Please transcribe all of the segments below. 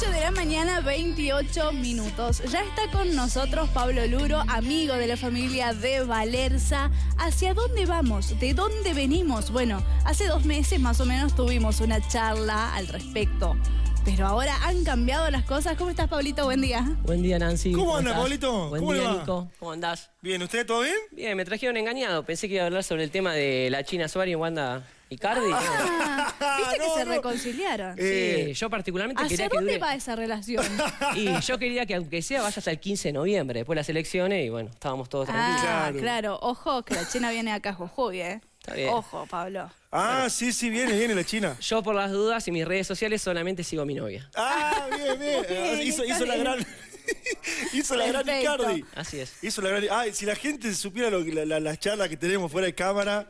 8 de la mañana, 28 minutos. Ya está con nosotros Pablo Luro, amigo de la familia de Valerza. ¿Hacia dónde vamos? ¿De dónde venimos? Bueno, hace dos meses más o menos tuvimos una charla al respecto. Pero ahora han cambiado las cosas. ¿Cómo estás, Pablito? Buen día. Buen día, Nancy. ¿Cómo anda, estás? Pablito? Buen ¿Cómo día, va? Nico. ¿Cómo andás? Bien, ¿usted todo bien? Bien, me trajeron engañado. Pensé que iba a hablar sobre el tema de la China Suárez y Wanda Icardi. Ah, ¿Viste que No, se no. reconciliaron? Eh, Sí, yo particularmente ¿Hacia quería que dónde dure... va esa relación? Y yo quería que aunque sea vaya hasta el 15 de noviembre, después de las elecciones, y bueno, estábamos todos tranquilos. Ah, Claro. claro. Ojo, que la China viene acá, Jujuy, ¿eh? Está bien. Ojo, Pablo. Ah, sí, sí, viene, viene la China. Yo por las dudas y mis redes sociales solamente sigo a mi novia. Ah, bien, bien. Ah, hizo, está la bien. gran. hizo la gran Perfecto. Icardi. Así es. Hizo la gran. Ay, si la gente supiera lo que- la- la- las charlas que tenemos fuera de cámara,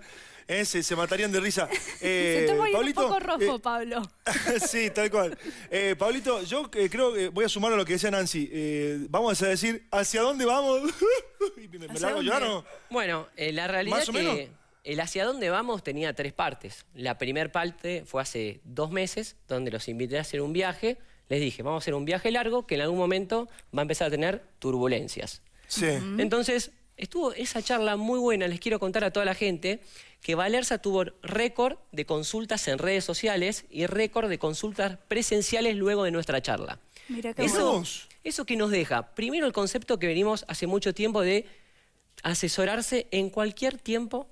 eh, se, se matarían de risa. Se Eh, está poniendo un Pablito, poco rojo, eh, Pablo. sí, tal cual. Eh, Pablito, yo eh, creo que voy a sumar a lo que decía Nancy. Eh, vamos a decir, ¿hacia dónde vamos? Y me, me ¿Hacia la hago dónde? llorar, ¿no? Bueno, eh, la realidad ¿Más o que menos? el hacia dónde vamos tenía tres partes. La primera parte fue hace dos meses, donde los invité a hacer un viaje. Les dije, vamos a hacer un viaje largo que en algún momento va a empezar a tener turbulencias. Sí. Entonces, estuvo esa charla muy buena. Les quiero contar a toda la gente que Valerza tuvo récord de consultas en redes sociales y récord de consultas presenciales luego de nuestra charla. Mira qué Eso- bueno. Eso que nos deja, primero el concepto que venimos hace mucho tiempo de asesorarse en cualquier tiempo.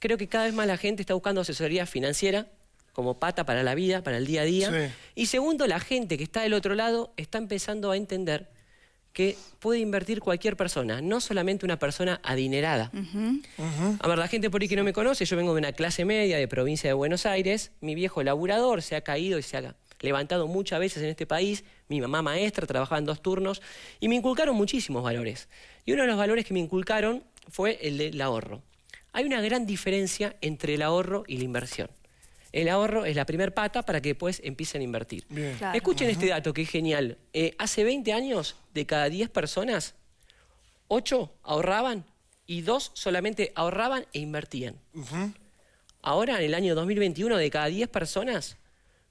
Creo que cada vez más la gente está buscando asesoría financiera como pata para la vida, para el día a día. Sí. Y segundo, la gente que está del otro lado está empezando a entender que puede invertir cualquier persona, no solamente una persona adinerada. A ver, la gente por ahí que no me conoce, yo vengo de una clase media de provincia de Buenos Aires, mi viejo laburador se ha caído y se ha levantado muchas veces en este país, mi mamá maestra trabajaba en dos turnos y me inculcaron muchísimos valores. Y uno de los valores que me inculcaron fue el del ahorro. Hay una gran diferencia entre el ahorro y la inversión. El ahorro es la primer pata para que después empiecen a invertir. Claro. Escuchen este dato que es genial. Eh, hace 20 años, de cada 10 personas, 8 ahorraban y 2 solamente ahorraban e invertían. Ujú. Ahora, en el año 2021, de cada 10 personas,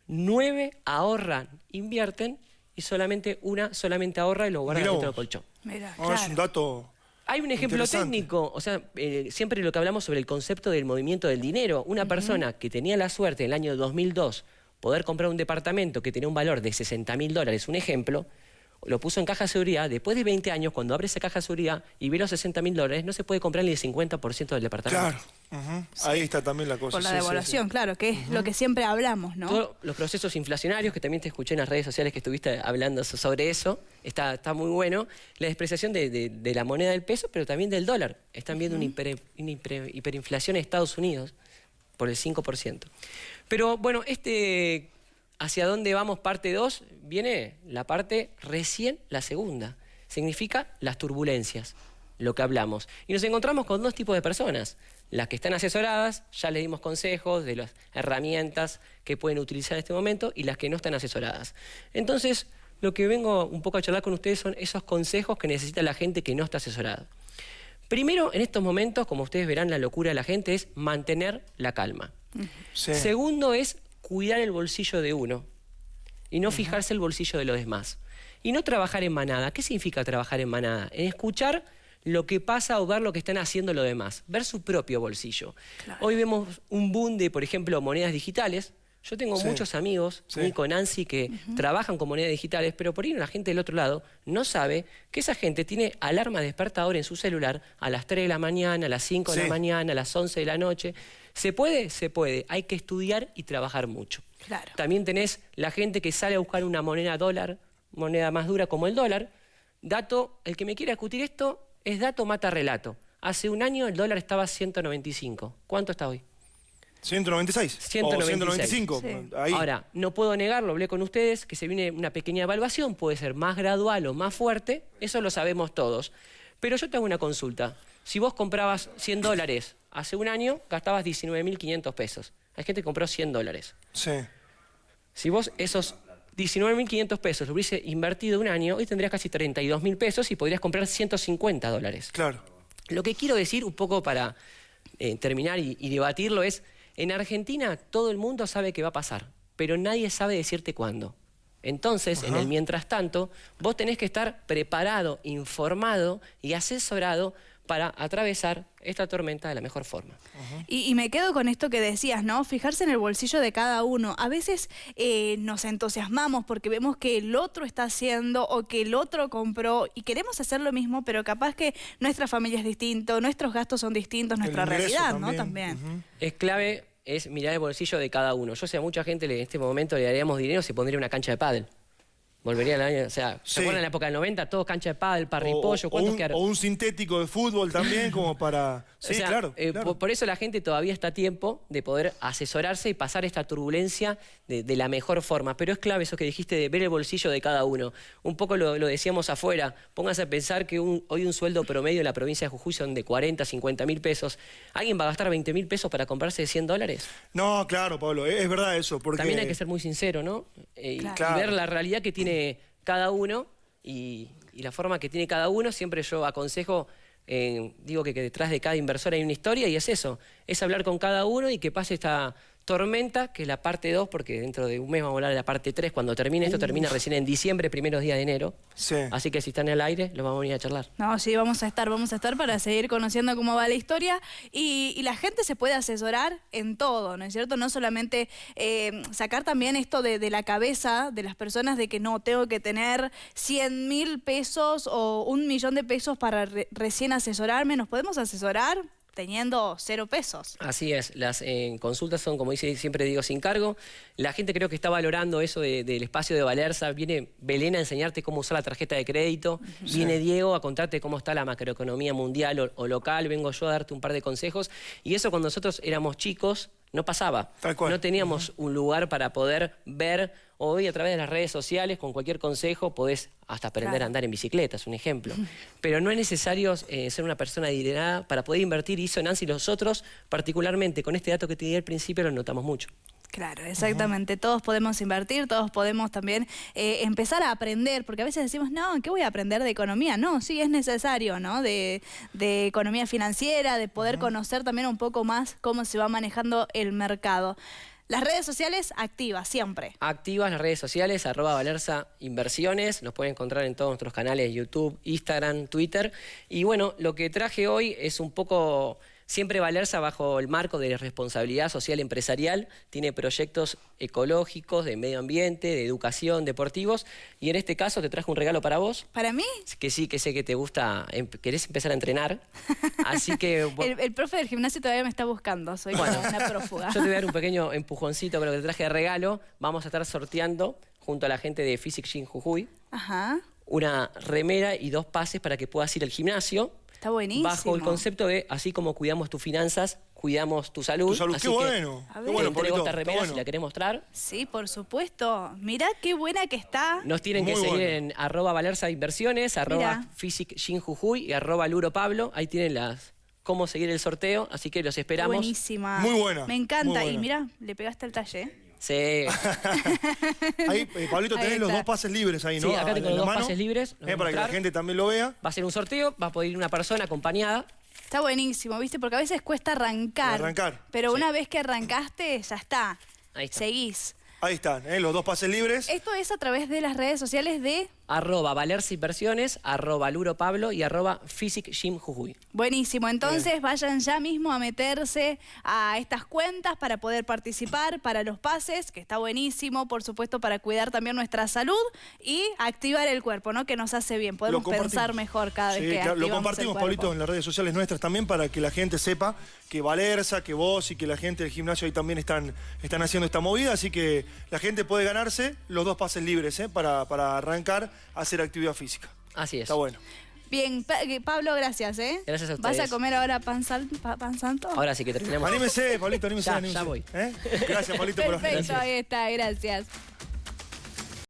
9 ahorran, invierten y solamente una solamente ahorra y lo guarda Mirá dentro del colchón. Mira, No, Es claro. un dato. Hay un ejemplo técnico, o sea, eh, siempre lo que hablamos sobre el concepto del movimiento del dinero. Una persona que tenía la suerte en el año 2002 poder comprar un departamento que tenía un valor de 60 mil dólares, un ejemplo, lo puso en caja de seguridad, después de 20 años, cuando abre esa caja de seguridad y ve los 60 mil dólares, no se puede comprar ni el 50% del departamento. Claro. Ahí está también la cosa. Por la sí, sí, devaluación, claro, que es lo que siempre hablamos, ¿no? Todos los procesos inflacionarios, que también te escuché en las redes sociales que estuviste hablando so- sobre eso, está, está muy bueno. La despreciación de, de- de la moneda del peso, pero también del dólar. Están viendo una, hiper- una hiper- hiperinflación en Estados Unidos por el 5%. Pero bueno, este hacia dónde vamos parte 2 viene la parte recién la segunda. Significa las turbulencias, lo que hablamos. Y nos encontramos con dos tipos de personas. Las que están asesoradas, ya les dimos consejos de las herramientas que pueden utilizar en este momento, y las que no están asesoradas. Entonces, lo que vengo un poco a charlar con ustedes son esos consejos que necesita la gente que no está asesorada. Primero, en estos momentos, como ustedes verán, la locura de la gente es mantener la calma. Sí. Segundo es cuidar el bolsillo de uno y no fijarse el bolsillo de los demás. Y no trabajar en manada. ¿Qué significa trabajar en manada? En escuchar lo que pasa o ver lo que están haciendo los demás, ver su propio bolsillo. Hoy vemos un boom de, por ejemplo, monedas digitales. Yo tengo Sí. muchos amigos, Sí. Nico, Nancy, que trabajan con monedas digitales, pero por ahí la gente del otro lado no sabe que esa gente tiene alarma despertador en su celular a las 3 de la mañana, a las 5 de Sí. la mañana, a las 11 de la noche. ¿Se puede? Se puede. Hay que estudiar y trabajar mucho. Claro. También tenés la gente que sale a buscar una moneda dólar, moneda más dura como el dólar. Dato, el que me quiera discutir esto es dato mata relato. Hace un año el dólar estaba a 195. ¿Cuánto está hoy? 196. 196. O 195. Sí. Ahí. Ahora, no puedo negarlo, hablé con ustedes, que se viene una pequeña evaluación, puede ser más gradual o más fuerte, eso lo sabemos todos. Pero yo te hago una consulta. Si vos comprabas 100 dólares hace un año, gastabas 19.500 pesos. Hay gente que compró 100 dólares. Sí. Si vos esos 19.500 pesos lo hubiese invertido un año, hoy tendrías casi 32.000 pesos y podrías comprar 150 dólares. Claro. Lo que quiero decir, un poco para eh, terminar y, y debatirlo, es, en Argentina todo el mundo sabe que va a pasar, pero nadie sabe decirte cuándo. Entonces, en el mientras tanto, vos tenés que estar preparado, informado y asesorado para atravesar esta tormenta de la mejor forma. y, me quedo con esto que decías, ¿no? Fijarse en el bolsillo de cada uno. A veces eh, nos entusiasmamos porque vemos que el otro está haciendo o que el otro compró y queremos hacer lo mismo, pero capaz que nuestra familia es distinto, nuestros gastos son distintos, nuestra realidad, ¿no? También. Es clave es mirar el bolsillo de cada uno. Yo sé, a mucha gente en este momento le daríamos dinero si pondría una cancha de pádel. Volvería al año, o sea, ¿se acuerdan en la época del 90? Todos cancha de pádel, parripollo, ¿cuántos un, O un sintético de fútbol también, como para... Sí, claro, eh, Por, eso la gente todavía está a tiempo de poder asesorarse y pasar esta turbulencia de, la mejor forma. Pero es clave eso que dijiste de ver el bolsillo de cada uno. Un poco lo, decíamos afuera. Pónganse a pensar que hoy un sueldo promedio en la provincia de Jujuy son de 40, 50 mil pesos. ¿Alguien va a gastar 20 mil pesos para comprarse 100 dólares? No, claro, Pablo, es, verdad eso. Porque... También hay que ser muy sincero, ¿no? Eh, y ver la realidad que tiene cada uno y la forma que tiene cada uno. Siempre yo aconsejo digo que, que, detrás de cada inversor hay una historia y es eso, es hablar con cada uno y que pase esta, Tormenta, que es la parte 2, porque dentro de un mes vamos a hablar de la parte 3. Cuando termine esto, termina recién en diciembre, primeros días de enero. Sí. Así que si están en el aire, los vamos a venir a charlar. No, sí, vamos a estar, vamos a estar para seguir conociendo cómo va la historia. Y, la gente se puede asesorar en todo, ¿no es cierto? No solamente eh, sacar también esto de, la cabeza de las personas de que no, tengo que tener 100 mil pesos o un millón de pesos para recién asesorarme. ¿Nos podemos asesorar? Teniendo cero pesos. Así es, las eh, consultas son, como dice, siempre digo, sin cargo. La gente creo que está valorando eso del espacio de Valerza. Viene Belén a enseñarte cómo usar la tarjeta de crédito. Viene Diego a contarte cómo está la macroeconomía mundial o, local. Vengo yo a darte un par de consejos. Y eso cuando nosotros éramos chicos no pasaba. No teníamos un lugar para poder ver Hoy a través de las redes sociales, con cualquier consejo, podés hasta aprender a andar en bicicleta, es un ejemplo. Pero no es necesario eh, ser una persona adinerada para poder invertir, y eso Nancy y nosotros, particularmente con este dato que te di al principio, lo notamos mucho. Claro, exactamente. Todos podemos invertir, todos podemos también eh, empezar a aprender, porque a veces decimos, no, ¿qué voy a aprender de economía? No, sí es necesario, ¿no? De, economía financiera, de poder conocer también un poco más cómo se va manejando el mercado. Las redes sociales activas, siempre. Activas las redes sociales, arroba Valerza Inversiones. Nos pueden encontrar en todos nuestros canales YouTube, Instagram, Twitter. Y bueno, lo que traje hoy es un poco Siempre Valerza, bajo el marco de responsabilidad social empresarial, tiene proyectos ecológicos, de medio ambiente, de educación, deportivos. Y en este caso te traje un regalo para vos. ¿Para mí? Que sí, que sé que te gusta, em, querés empezar a entrenar. Así que... el, profe del gimnasio todavía me está buscando, soy una prófuga. Yo te voy a dar un pequeño empujoncito con lo que te traje de regalo. Vamos a estar sorteando junto a la gente de Physics Gym Jujuy. Ajá. Una remera y dos pases para que puedas ir al gimnasio Está buenísimo. Bajo el concepto de, así como cuidamos tus finanzas, cuidamos tu salud. Tu salud, así qué bueno. Qué bueno, te esta remera si la querés mostrar. Sí, por supuesto. Mirá qué buena que está. Nos tienen que seguir en arroba Valerza Inversiones, arroba Physic y arroba Luro Pablo. Ahí tienen las cómo seguir el sorteo, así que los esperamos. Buenísima. Muy buena. Me encanta. Y mira, le pegaste el talle. Sí. ahí, eh, Pablito, tenés los dos pases libres ahí, ¿no? Sí, acá tengo los dos pases libres. Eh, para que la gente también lo vea. Va a ser un sorteo, va a poder ir una persona acompañada. Está buenísimo, ¿viste? Porque a veces cuesta arrancar. arrancar. Pero una vez que arrancaste, ya está. Ahí está. Seguís. Ahí están, ¿eh? los dos pases libres. Esto es a través de las redes sociales de arroba Valerza Inversiones, arroba Luro Pablo y arroba Physic Gym Jujuy. Buenísimo, entonces vayan ya mismo a meterse a estas cuentas para poder participar, para los pases, que está buenísimo, por supuesto, para cuidar también nuestra salud y activar el cuerpo, ¿no? Que nos hace bien, podemos pensar mejor cada vez que claro, Lo compartimos, Pablito, en las redes sociales nuestras también para que la gente sepa que Valerza, que vos y que la gente del gimnasio ahí también están, están haciendo esta movida, así que la gente puede ganarse los dos pases libres ¿eh? para, para arrancar hacer actividad física. Así es. Está bueno. Bien, eh, Pablo, gracias, ¿eh? Gracias a ustedes. ¿Vas a comer ahora pan, pan santo? Ahora sí que terminamos. Anímese, Pablito, anímese. Ya, ya voy. ¿Eh? Gracias, Pablito, por Perfecto, ahí está, gracias.